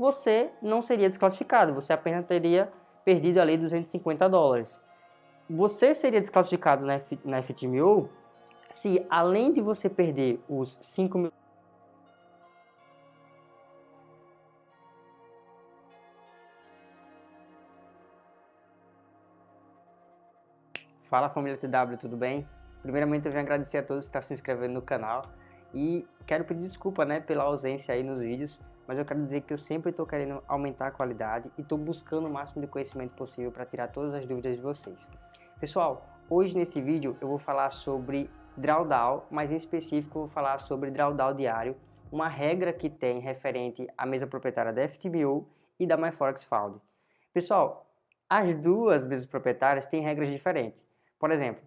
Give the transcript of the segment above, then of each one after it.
você não seria desclassificado, você apenas teria perdido ali 250 dólares. Você seria desclassificado na, F, na FTMO se além de você perder os 5 mil Fala família TW, tudo bem? Primeiramente eu venho agradecer a todos que estão se inscrevendo no canal e quero pedir desculpa né, pela ausência aí nos vídeos, mas eu quero dizer que eu sempre estou querendo aumentar a qualidade e estou buscando o máximo de conhecimento possível para tirar todas as dúvidas de vocês. Pessoal, hoje nesse vídeo eu vou falar sobre drawdown, mas em específico vou falar sobre drawdown diário, uma regra que tem referente à mesa proprietária da FTBO e da MyForex Found. Pessoal, as duas mesas proprietárias têm regras diferentes. Por exemplo,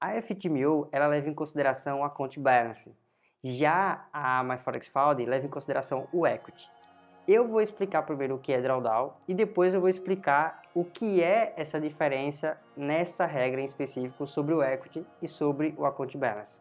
a FTMO ela leva em consideração o account balance, já a MyForexFound leva em consideração o equity. Eu vou explicar primeiro o que é drawdown e depois eu vou explicar o que é essa diferença nessa regra em específico sobre o equity e sobre o account balance.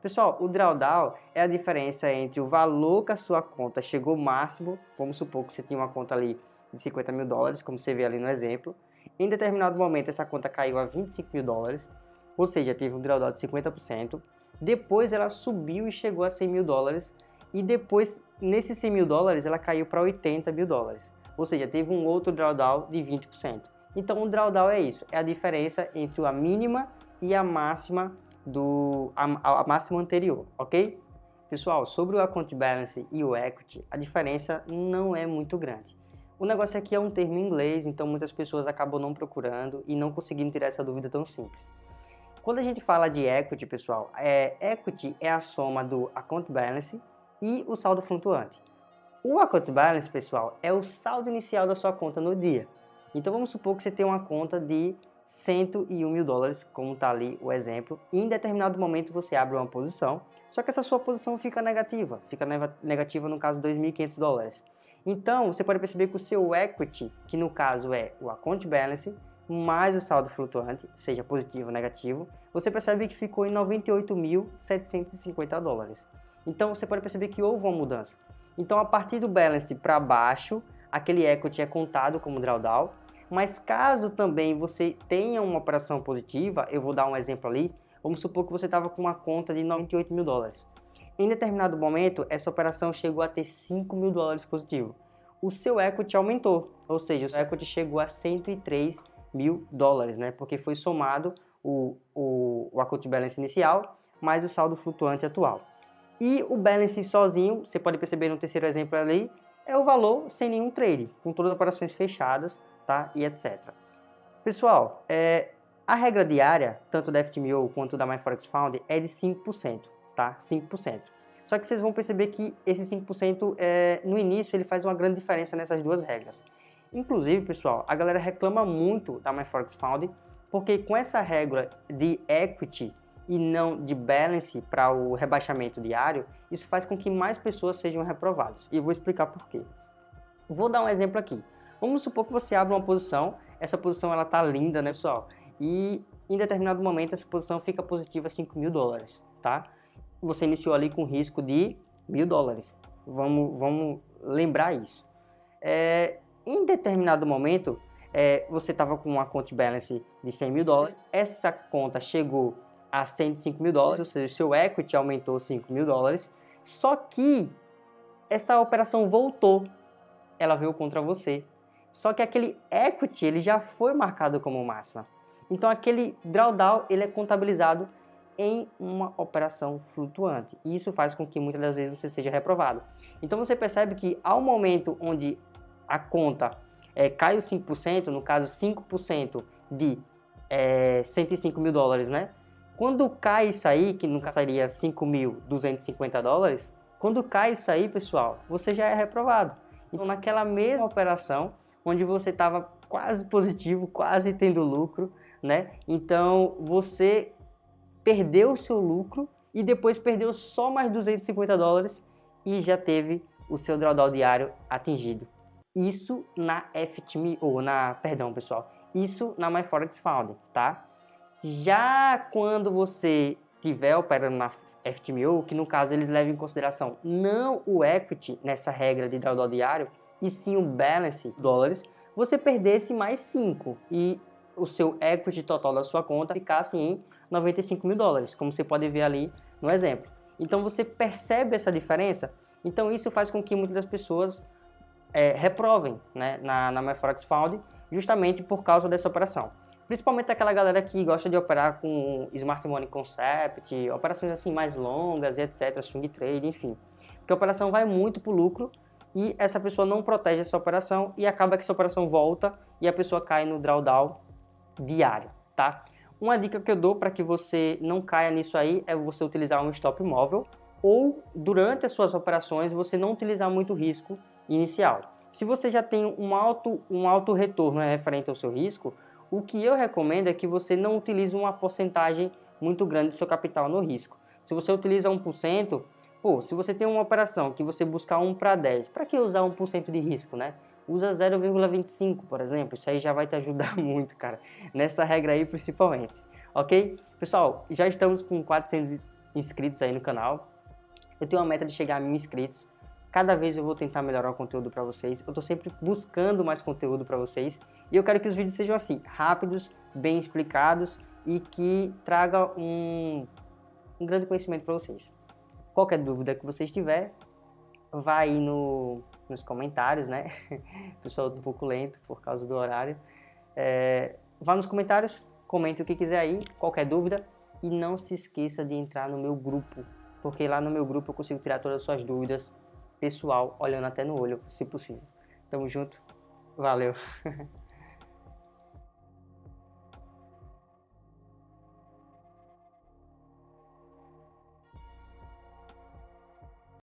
Pessoal, o drawdown é a diferença entre o valor que a sua conta chegou máximo, vamos supor que você tinha uma conta ali de 50 mil dólares, como você vê ali no exemplo, em determinado momento, essa conta caiu a 25 mil dólares, ou seja, teve um drawdown de 50%. Depois ela subiu e chegou a 100 mil dólares, e depois, nesses 100 mil dólares, ela caiu para 80 mil dólares. Ou seja, teve um outro drawdown de 20%. Então, o drawdown é isso, é a diferença entre a mínima e a máxima do a, a máxima anterior, ok? Pessoal, sobre o account balance e o equity, a diferença não é muito grande. O negócio aqui é um termo em inglês, então muitas pessoas acabam não procurando e não conseguindo tirar essa dúvida tão simples. Quando a gente fala de equity, pessoal, é, equity é a soma do account balance e o saldo flutuante. O account balance, pessoal, é o saldo inicial da sua conta no dia. Então vamos supor que você tem uma conta de 101 mil dólares, como está ali o exemplo, e em determinado momento você abre uma posição, só que essa sua posição fica negativa, fica negativa no caso 2.500 dólares. Então, você pode perceber que o seu equity, que no caso é o account balance, mais o saldo flutuante, seja positivo ou negativo, você percebe que ficou em 98.750 dólares. Então, você pode perceber que houve uma mudança. Então, a partir do balance para baixo, aquele equity é contado como drawdown, mas caso também você tenha uma operação positiva, eu vou dar um exemplo ali, vamos supor que você estava com uma conta de 98 mil dólares. Em determinado momento, essa operação chegou a ter 5 mil dólares positivo. O seu equity aumentou, ou seja, o seu equity chegou a 103 mil dólares, né? Porque foi somado o, o, o equity balance inicial mais o saldo flutuante atual. E o balance sozinho, você pode perceber no terceiro exemplo ali, é o valor sem nenhum trade, com todas as operações fechadas, tá? E etc. Pessoal, é, a regra diária, tanto da FTMO quanto da MyForexFound, é de 5% tá? 5%. Só que vocês vão perceber que esse 5% é, no início ele faz uma grande diferença nessas duas regras. Inclusive, pessoal, a galera reclama muito da MyForex Found porque com essa regra de equity e não de balance para o rebaixamento diário, isso faz com que mais pessoas sejam reprovadas. E vou explicar por quê. Vou dar um exemplo aqui. Vamos supor que você abre uma posição, essa posição ela tá linda, né, pessoal? E em determinado momento essa posição fica positiva 5 mil dólares, tá? você iniciou ali com risco de mil dólares. Vamos, vamos lembrar isso. É, em determinado momento, é, você estava com uma conta balance de 100 mil dólares, essa conta chegou a 105 mil dólares, ou seja, seu equity aumentou 5 mil dólares, só que essa operação voltou, ela veio contra você. Só que aquele equity ele já foi marcado como máxima. Então aquele drawdown ele é contabilizado em uma operação flutuante. E isso faz com que muitas das vezes você seja reprovado. Então você percebe que ao momento onde a conta é, cai os 5%, no caso 5% de é, 105 mil dólares, né? Quando cai isso aí, que nunca seria 5.250 dólares, quando cai isso aí, pessoal, você já é reprovado. Então naquela mesma operação, onde você estava quase positivo, quase tendo lucro, né? Então você perdeu o seu lucro e depois perdeu só mais 250 dólares e já teve o seu drawdown diário atingido. Isso na FTME, ou na, perdão pessoal, isso na MyForex Found, tá? Já quando você tiver operando na FTMO, que no caso eles levam em consideração não o equity nessa regra de drawdown diário, e sim o balance dólares, você perdesse mais 5 e o seu equity total da sua conta ficasse em 95 mil dólares, como você pode ver ali no exemplo. Então você percebe essa diferença? Então isso faz com que muitas das pessoas é, reprovem né, na, na MyForex Found justamente por causa dessa operação. Principalmente aquela galera que gosta de operar com Smart Money Concept, operações assim mais longas, etc, swing trade, enfim. Porque a operação vai muito para o lucro e essa pessoa não protege essa operação e acaba que essa operação volta e a pessoa cai no drawdown diário, tá? Uma dica que eu dou para que você não caia nisso aí é você utilizar um stop móvel ou durante as suas operações você não utilizar muito risco inicial. Se você já tem um alto, um alto retorno né, referente ao seu risco, o que eu recomendo é que você não utilize uma porcentagem muito grande do seu capital no risco. Se você utiliza 1%, pô, se você tem uma operação que você buscar 1 para 10, para que usar 1% de risco, né? Usa 0,25, por exemplo, isso aí já vai te ajudar muito, cara, nessa regra aí principalmente, ok? Pessoal, já estamos com 400 inscritos aí no canal, eu tenho uma meta de chegar a mil inscritos, Cada vez eu vou tentar melhorar o conteúdo para vocês. Eu estou sempre buscando mais conteúdo para vocês. E eu quero que os vídeos sejam assim, rápidos, bem explicados e que traga um, um grande conhecimento para vocês. Qualquer dúvida que vocês tiver, vai aí no, nos comentários, né? Pessoal um pouco lento por causa do horário. É, vá nos comentários, comente o que quiser aí, qualquer dúvida. E não se esqueça de entrar no meu grupo, porque lá no meu grupo eu consigo tirar todas as suas dúvidas pessoal, olhando até no olho, se possível. Tamo junto, valeu!